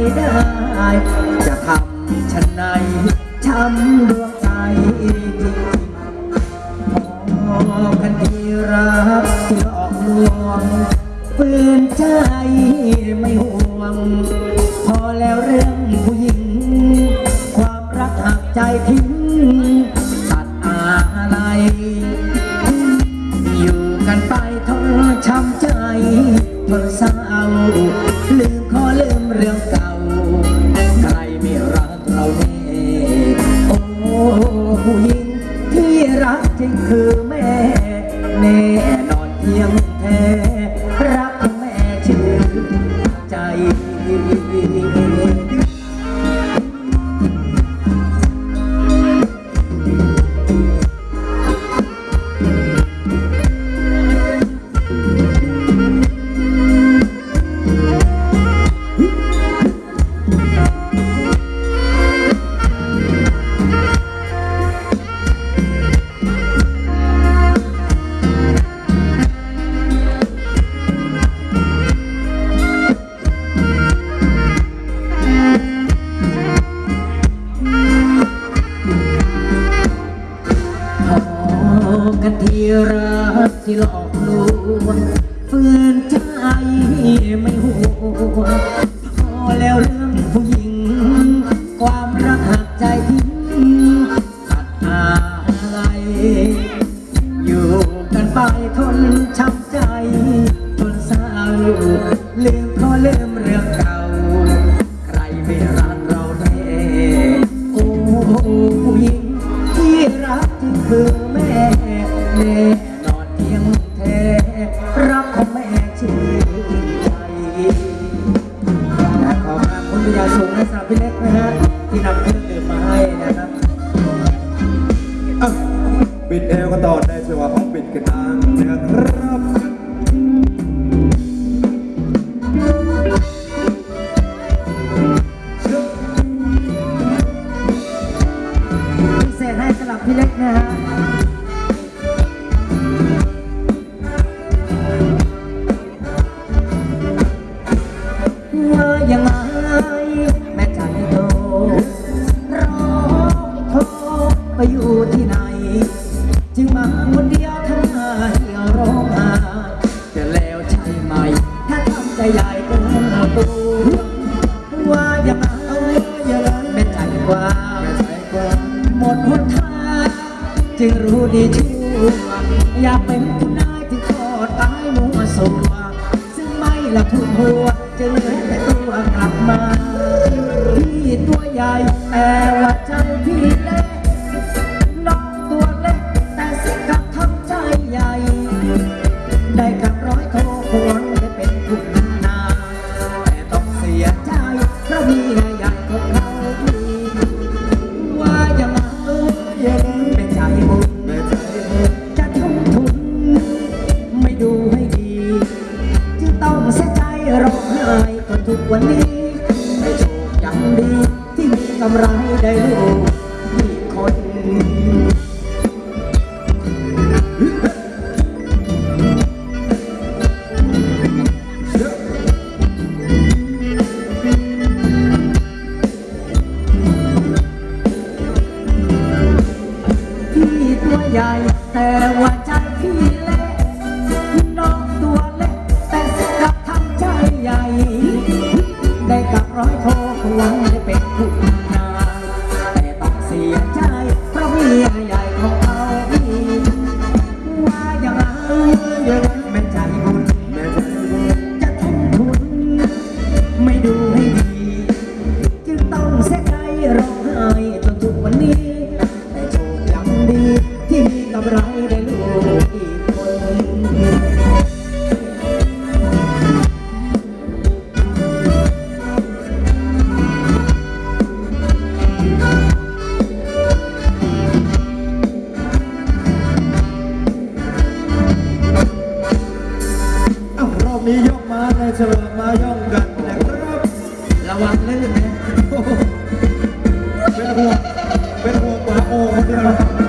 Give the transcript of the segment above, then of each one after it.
ไม่ได้ จะทำฉันในช้ำดวงใจจริงๆพอกันที่รักที่หลอกลวงฝืนใจไม่ห่วง พอแล้วเรื่องผู้หญิง ความรักหักใจทิ้งตัดอะไรอยู่กันไปทนช้ำใจทนเศร้าลืมขอลืมเรื่องเก่า ผู้หญิงที่รักจริงคือแม่ รักที่หลอกลวงฝืนใจไม่ห่วงพอแล้วเรื่องผู้หญิง ความรักหักใจทิ้งตัดอะไร อยู่กันไปทนช้ำ ริยาสูงและสาวพี่เล็กนะฮะที่นำเครื่องดื่มมาให้นะครับปิดเอวกันต่อในจังหวะของปิดกันทางนะครับ จึงรู้ดีชั่วอยากเป็นผู้นายที่ขอตายมัวสัวซึ่งไม่ละทุ่มหัวจะเลย วังได้เป็นผู้ Pero vamos a.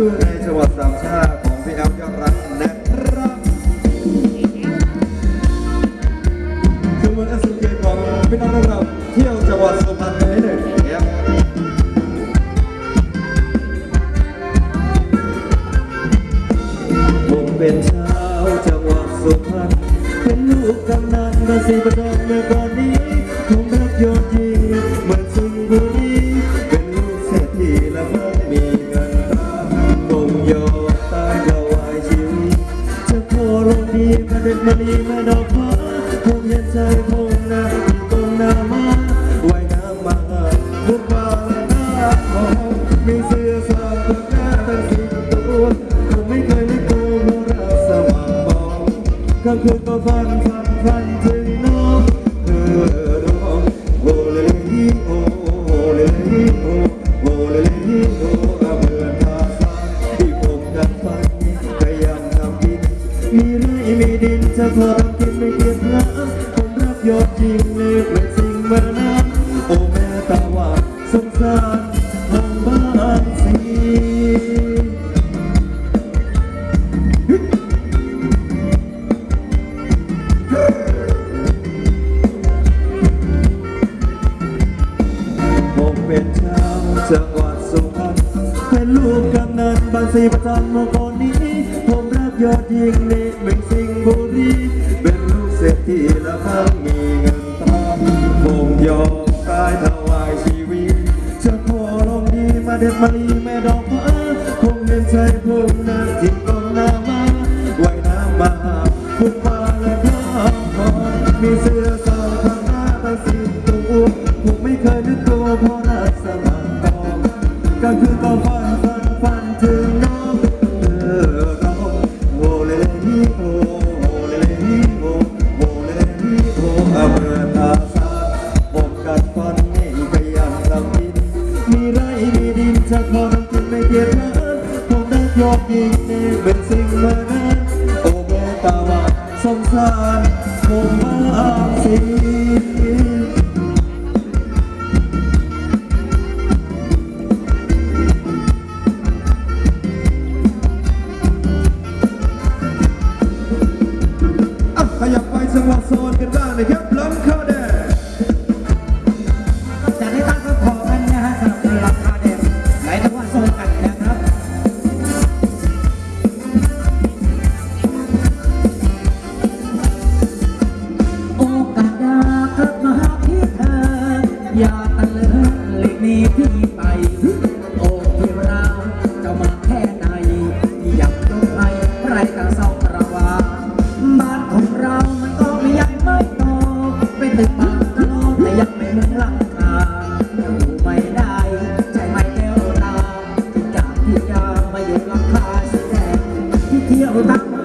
ชื่อในจังหวัดสามชา believe in all สิบจันมื่คนนี้ ผมรักยอดยิงนี่เมือสิงบุรีเป็นลูกเศรษฐีและมั่งมีเงินตาผมยอมตายถวายชีวิตจะขอลงดีมาเด็ดมาลีแม่ดอง Iya.